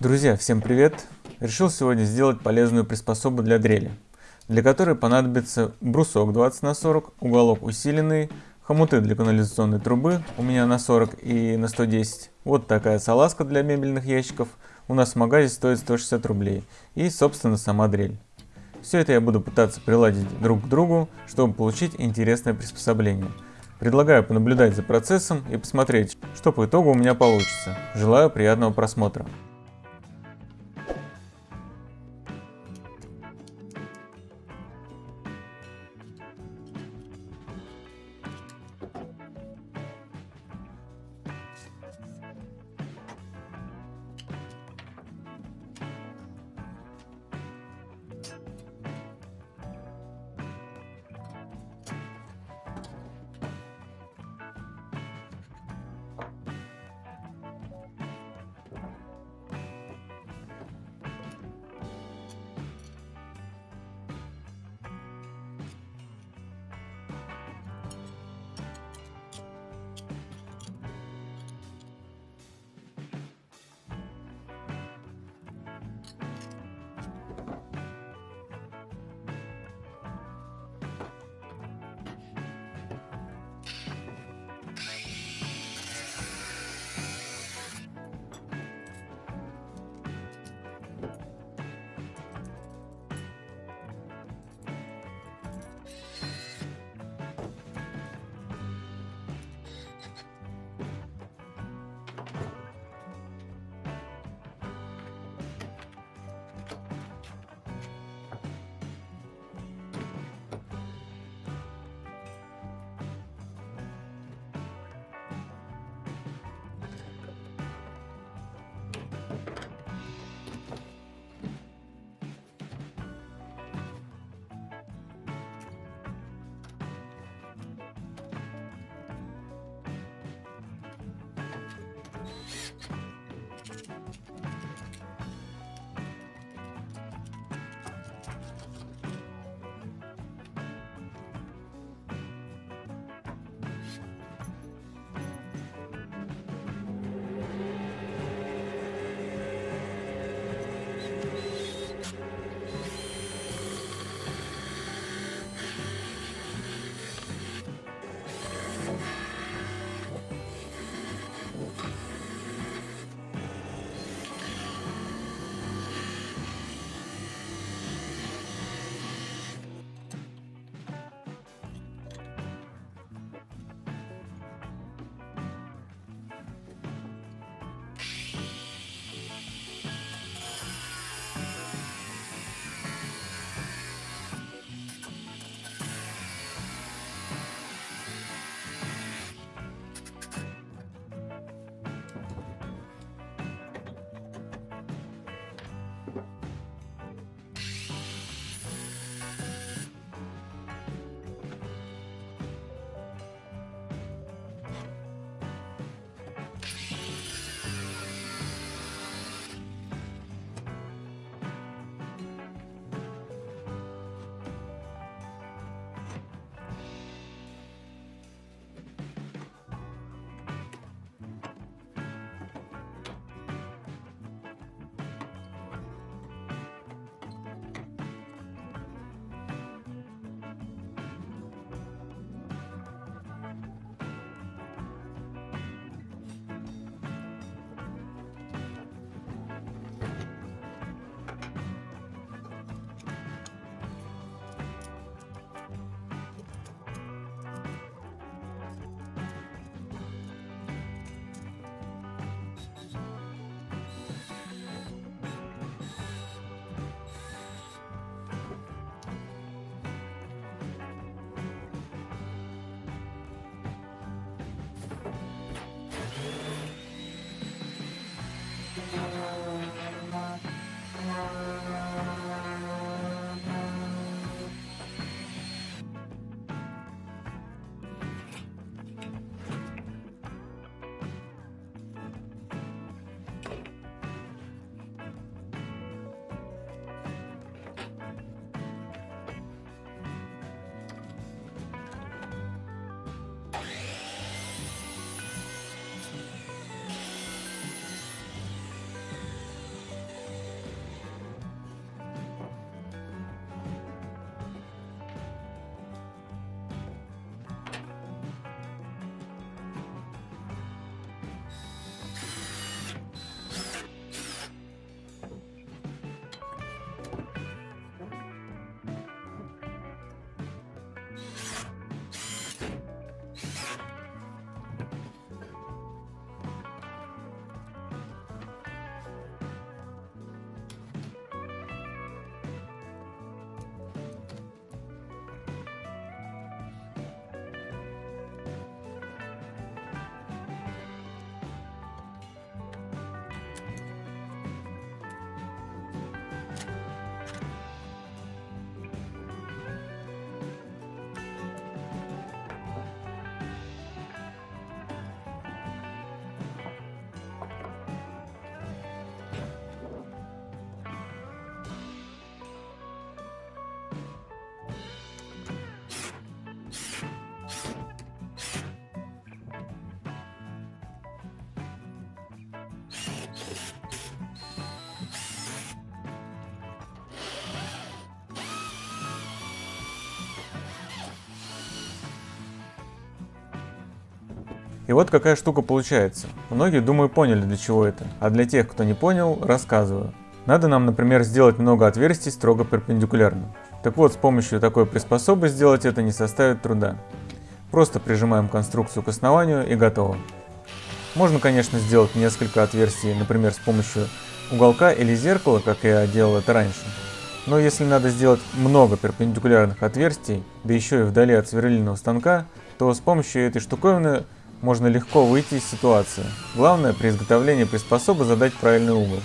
Друзья, всем привет! Решил сегодня сделать полезную приспособу для дрели, для которой понадобится брусок 20 на 40, уголок усиленный, хомуты для канализационной трубы у меня на 40 и на 110, вот такая салазка для мебельных ящиков, у нас в магазе стоит 160 рублей, и собственно сама дрель. Все это я буду пытаться приладить друг к другу, чтобы получить интересное приспособление. Предлагаю понаблюдать за процессом и посмотреть, что по итогу у меня получится. Желаю приятного просмотра. И вот какая штука получается. Многие, думаю, поняли для чего это, а для тех, кто не понял, рассказываю. Надо нам, например, сделать много отверстий строго перпендикулярно. Так вот, с помощью такой приспособы сделать это не составит труда. Просто прижимаем конструкцию к основанию и готово. Можно, конечно, сделать несколько отверстий, например, с помощью уголка или зеркала, как я делал это раньше. Но если надо сделать много перпендикулярных отверстий, да еще и вдали от сверлильного станка, то с помощью этой штуковины можно легко выйти из ситуации. Главное при изготовлении приспособы задать правильный угол.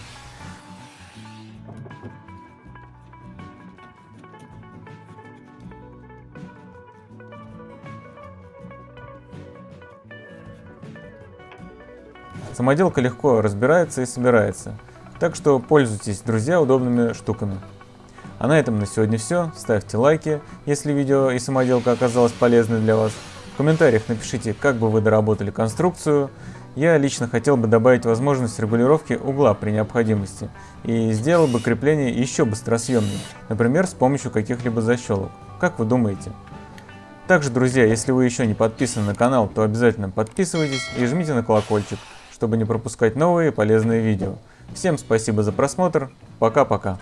Самоделка легко разбирается и собирается, так что пользуйтесь, друзья, удобными штуками. А на этом на сегодня все. Ставьте лайки, если видео и самоделка оказалась полезной для вас. В комментариях напишите, как бы вы доработали конструкцию. Я лично хотел бы добавить возможность регулировки угла при необходимости и сделал бы крепление еще быстросъемнее, например, с помощью каких-либо защелок. Как вы думаете? Также, друзья, если вы еще не подписаны на канал, то обязательно подписывайтесь и жмите на колокольчик, чтобы не пропускать новые полезные видео. Всем спасибо за просмотр, пока-пока.